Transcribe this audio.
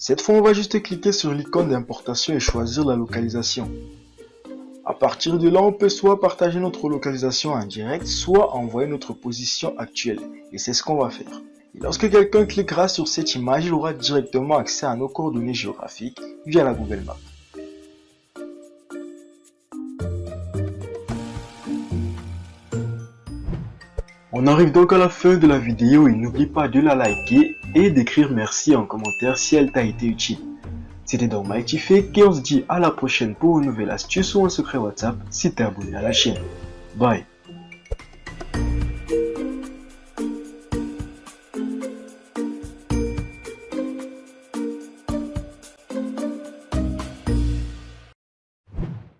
Cette fois, on va juste cliquer sur l'icône d'importation et choisir la localisation. À partir de là, on peut soit partager notre localisation en direct, soit envoyer notre position actuelle. Et c'est ce qu'on va faire. Lorsque quelqu'un cliquera sur cette image, il aura directement accès à nos coordonnées géographiques via la Google Maps. On arrive donc à la fin de la vidéo et n'oublie pas de la liker et d'écrire merci en commentaire si elle t'a été utile. C'était donc Mighty Fake et on se dit à la prochaine pour une nouvelle astuce ou un secret WhatsApp si t'es abonné à la chaîne. Bye